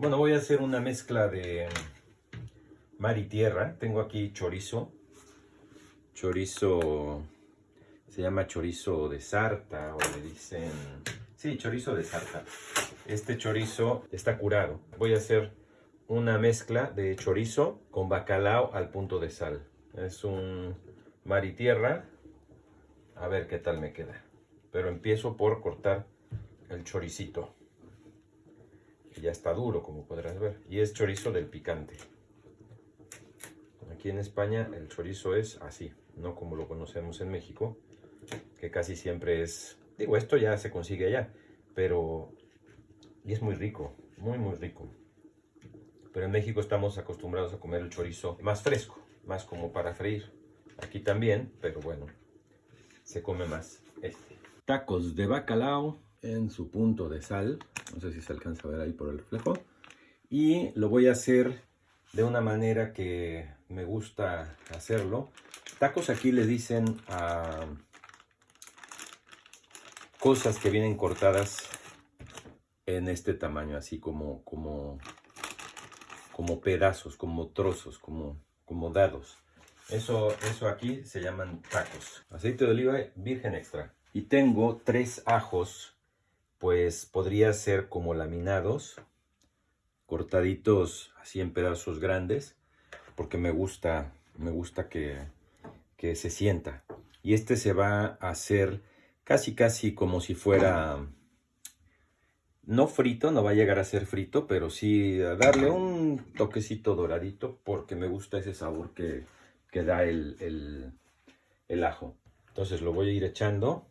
Bueno, voy a hacer una mezcla de mar y tierra. Tengo aquí chorizo. Chorizo, se llama chorizo de sarta o le dicen... Sí, chorizo de sarta. Este chorizo está curado. Voy a hacer una mezcla de chorizo con bacalao al punto de sal. Es un mar y tierra. A ver qué tal me queda. Pero empiezo por cortar el choricito ya está duro, como podrás ver. Y es chorizo del picante. Aquí en España el chorizo es así, no como lo conocemos en México, que casi siempre es... Digo, esto ya se consigue allá, pero... Y es muy rico, muy muy rico. Pero en México estamos acostumbrados a comer el chorizo más fresco, más como para freír. Aquí también, pero bueno, se come más este. Tacos de bacalao en su punto de sal. No sé si se alcanza a ver ahí por el reflejo. Y lo voy a hacer de una manera que me gusta hacerlo. Tacos aquí le dicen a cosas que vienen cortadas en este tamaño, así como, como, como pedazos, como trozos, como, como dados. Eso, eso aquí se llaman tacos. Aceite de oliva virgen extra. Y tengo tres ajos pues podría ser como laminados, cortaditos así en pedazos grandes, porque me gusta, me gusta que, que se sienta. Y este se va a hacer casi casi como si fuera, no frito, no va a llegar a ser frito, pero sí a darle un toquecito doradito, porque me gusta ese sabor que, que da el, el, el ajo. Entonces lo voy a ir echando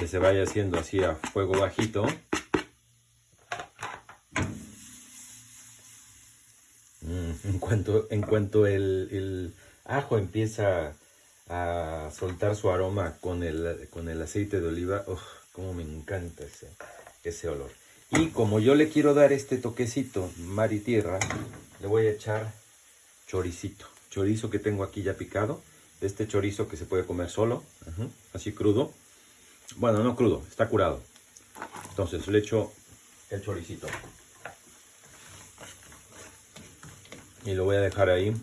que se vaya haciendo así a fuego bajito. Mm, en cuanto, en cuanto el, ajo empieza a soltar su aroma con el, con el aceite de oliva, oh, como me encanta ese, ese olor. Y como yo le quiero dar este toquecito, mar y tierra, le voy a echar choricito. Chorizo que tengo aquí ya picado. Este chorizo que se puede comer solo, así crudo. Bueno, no crudo, está curado. Entonces le echo el choricito. Y lo voy a dejar ahí.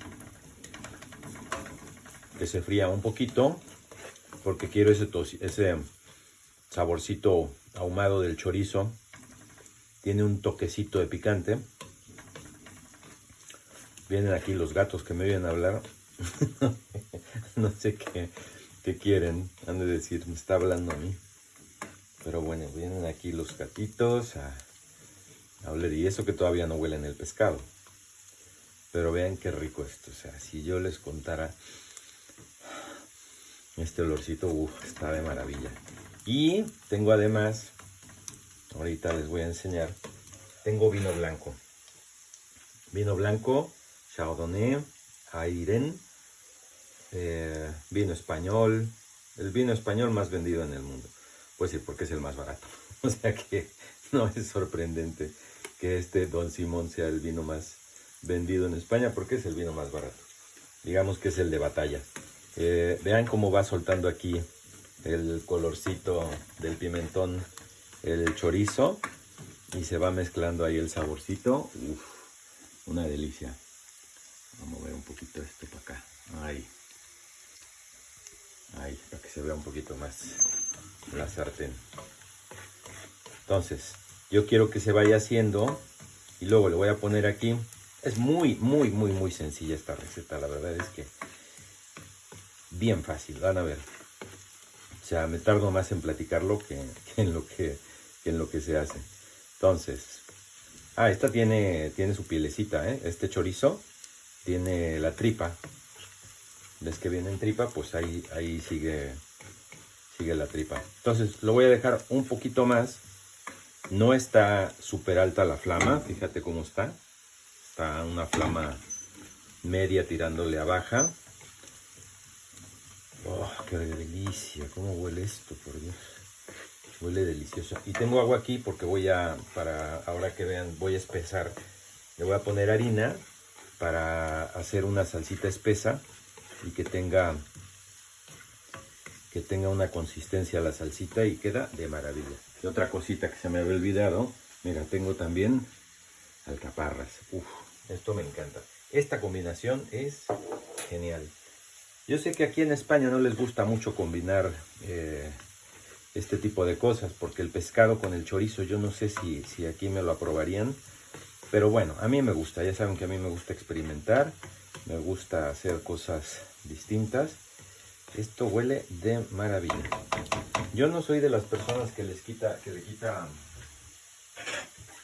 Que se fría un poquito. Porque quiero ese, ese saborcito ahumado del chorizo. Tiene un toquecito de picante. Vienen aquí los gatos que me vienen a hablar. no sé qué ¿Qué quieren? Han de decir, me está hablando a mí. Pero bueno, vienen aquí los gatitos a, a oler. Y eso que todavía no huelen el pescado. Pero vean qué rico esto. O sea, si yo les contara este olorcito, uff, está de maravilla. Y tengo además, ahorita les voy a enseñar, tengo vino blanco. Vino blanco, Chardonnay, Airen, eh, vino español, el vino español más vendido en el mundo. Pues sí, porque es el más barato. O sea que no es sorprendente que este Don Simón sea el vino más vendido en España porque es el vino más barato. Digamos que es el de batalla. Eh, vean cómo va soltando aquí el colorcito del pimentón, el chorizo y se va mezclando ahí el saborcito. una delicia. Vamos a ver un poquito esto para acá. Ahí. Ahí, para que se vea un poquito más la sartén. Entonces, yo quiero que se vaya haciendo y luego le voy a poner aquí. Es muy, muy, muy, muy sencilla esta receta. La verdad es que bien fácil, van a ver. O sea, me tardo más en platicarlo que, en, lo que, en lo que se hace. Entonces, ah, esta tiene, tiene su pielecita, ¿eh? Este chorizo tiene la tripa ves que viene en tripa, pues ahí, ahí sigue, sigue la tripa. Entonces lo voy a dejar un poquito más. No está súper alta la flama, fíjate cómo está. Está una flama media tirándole a baja. Oh, qué delicia, cómo huele esto, por Dios. Huele delicioso. Y tengo agua aquí porque voy a, para ahora que vean, voy a espesar. Le voy a poner harina para hacer una salsita espesa y que tenga que tenga una consistencia la salsita y queda de maravilla. Y otra cosita que se me había olvidado, Mira, tengo también alcaparras. Uf, esto me encanta. Esta combinación es genial. Yo sé que aquí en España no les gusta mucho combinar eh, este tipo de cosas, porque el pescado con el chorizo, yo no sé si, si aquí me lo aprobarían, pero bueno, a mí me gusta, ya saben que a mí me gusta experimentar, me gusta hacer cosas distintas. Esto huele de maravilla. Yo no soy de las personas que les quita, que le quita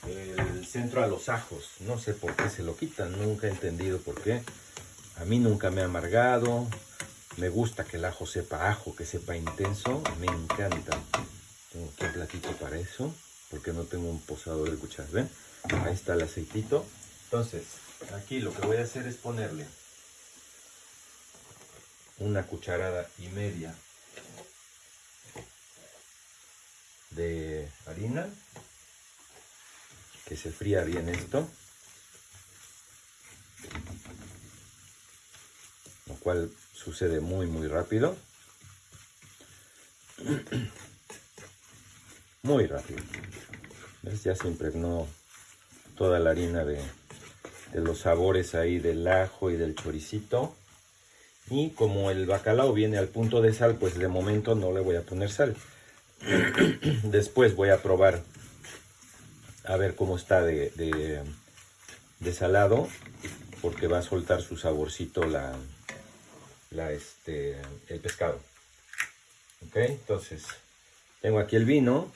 el centro a los ajos. No sé por qué se lo quitan, nunca he entendido por qué. A mí nunca me ha amargado. Me gusta que el ajo sepa ajo, que sepa intenso. Me encanta. Tengo aquí un platito para eso, porque no tengo un posador de cucharas. Ahí está el aceitito. Entonces, aquí lo que voy a hacer es ponerle una cucharada y media de harina que se fría bien esto lo cual sucede muy muy rápido. Muy rápido. Ya se impregnó toda la harina de, de los sabores ahí del ajo y del choricito. Y como el bacalao viene al punto de sal pues de momento no le voy a poner sal. Después voy a probar a ver cómo está de, de, salado, porque va a soltar su saborcito la, la este, el pescado. Ok, entonces tengo aquí el vino,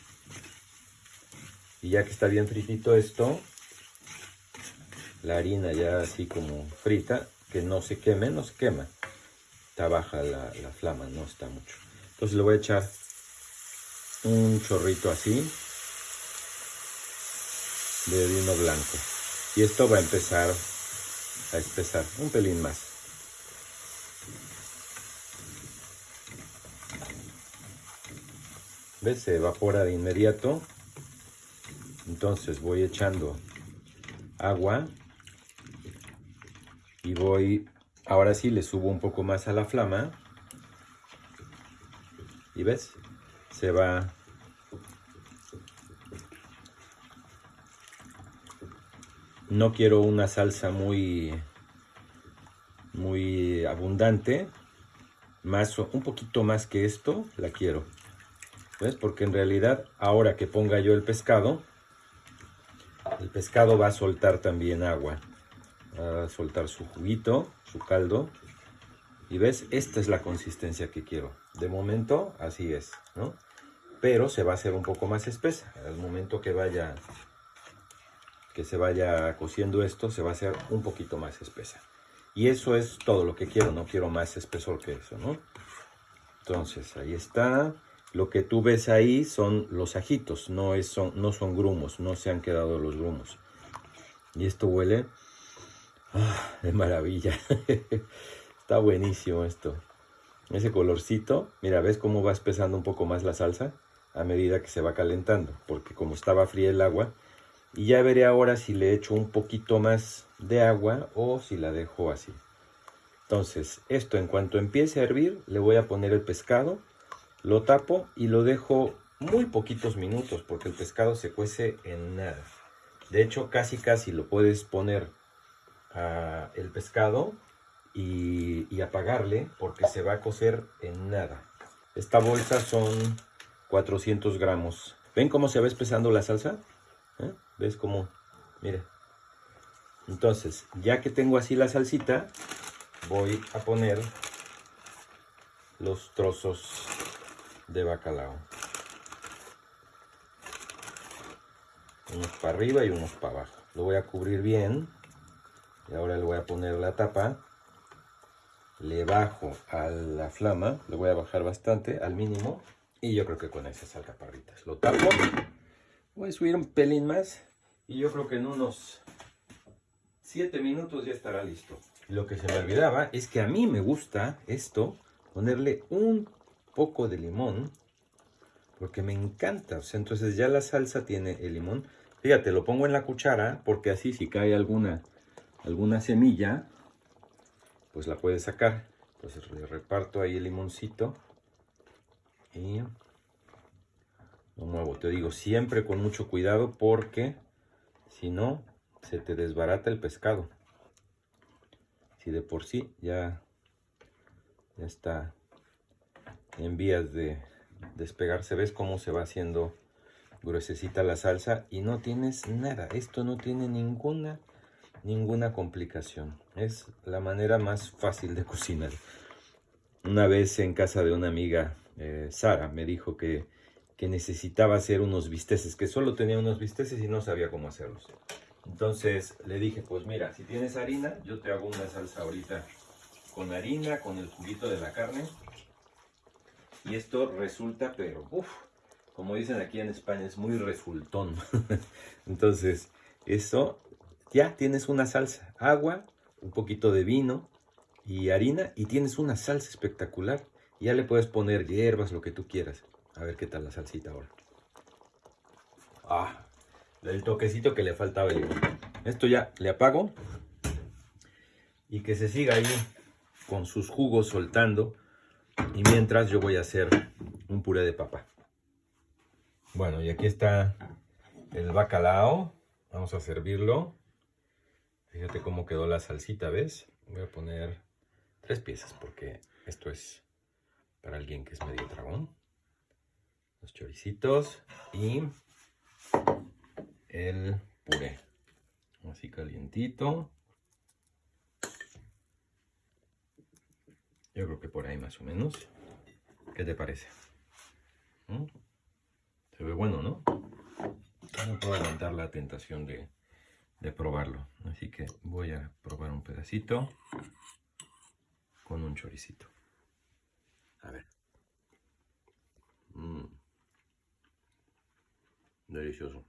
y ya que está bien fritito esto, la harina ya así como frita, que no se queme, no se quema. Está baja la, la flama, no está mucho. Entonces le voy a echar un chorrito así de vino blanco. Y esto va a empezar a espesar un pelín más. ¿Ves? Se evapora de inmediato. Entonces voy echando agua y voy, ahora sí le subo un poco más a la flama y ves, se va No quiero una salsa muy, muy abundante. Más, un poquito más que esto la quiero. ¿Ves? Porque en realidad ahora que ponga yo el pescado, el pescado va a soltar también agua. A soltar su juguito, su caldo. Y ves, esta es la consistencia que quiero. De momento, así es, ¿no? Pero se va a hacer un poco más espesa. Al momento que vaya que se vaya cociendo esto, se va a hacer un poquito más espesa. Y eso es todo lo que quiero, no quiero más espesor que eso, ¿no? Entonces, ahí está. Lo que tú ves ahí son los ajitos, no, es, son, no son grumos, no se han quedado los grumos. Y esto huele ah, de maravilla. está buenísimo esto. Ese colorcito, mira, ¿ves cómo va espesando un poco más la salsa? A medida que se va calentando, porque como estaba fría el agua, y ya veré ahora si le echo un poquito más de agua o si la dejo así. Entonces, esto en cuanto empiece a hervir, le voy a poner el pescado, lo tapo y lo dejo muy poquitos minutos porque el pescado se cuece en nada. De hecho, casi casi lo puedes poner a el pescado y, apagarle porque se va a cocer en nada. Esta bolsa son 400 gramos. ¿Ven cómo se va espesando la salsa? ¿Eh? ¿Ves cómo? Mira. Entonces, ya que tengo así la salsita, voy a poner los trozos de bacalao. Unos para arriba y unos para abajo. Lo voy a cubrir bien. Y ahora le voy a poner la tapa. Le bajo a la flama. Le voy a bajar bastante, al mínimo. Y yo creo que con esas alcaparritas. Lo tapo. Voy a subir un pelín más y yo creo que en unos 7 minutos ya estará listo. Lo que se me olvidaba es que a mí me gusta esto, ponerle un poco de limón, porque me encanta. entonces ya la salsa tiene el limón. Fíjate, lo pongo en la cuchara porque así si cae alguna, alguna semilla, pues la puedes sacar. Entonces le reparto ahí el limoncito y Lo muevo, te digo, siempre con mucho cuidado porque si no, se te desbarata el pescado. Si de por sí ya, ya está en vías de despegarse, ves cómo se va haciendo gruesecita la salsa y no tienes nada. Esto no tiene ninguna, ninguna complicación. Es la manera más fácil de cocinar. Una vez en casa de una amiga, eh, Sara, me dijo que, que necesitaba hacer unos bisteces, que solo tenía unos bisteces y no sabía cómo hacerlos. Entonces le dije, pues mira, si tienes harina, yo te hago una salsa ahorita con harina, con el juguito de la carne. Y esto resulta, pero uff, como dicen aquí en España, es muy resultón. Entonces, eso, ya tienes una salsa, agua, un poquito de vino y harina y tienes una salsa espectacular. Ya le puedes poner hierbas, lo que tú quieras. A ver qué tal la salsita ahora. Ah, el toquecito que le faltaba Esto ya le apago y que se siga ahí con sus jugos soltando. Y mientras yo voy a hacer un puré de papa. Bueno, y aquí está el bacalao. Vamos a servirlo. Fíjate cómo quedó la salsita, ¿ves? Voy a poner tres piezas porque esto es para alguien que es medio dragón. Los choricitos y el puré. Así calientito. Yo creo que por ahí más o menos. ¿Qué te parece? ¿Mm? Se ve bueno, ¿no? No puedo aguantar la tentación de, de probarlo. Así que voy a probar un pedacito con un choricito. A ver. Mm. Delicioso.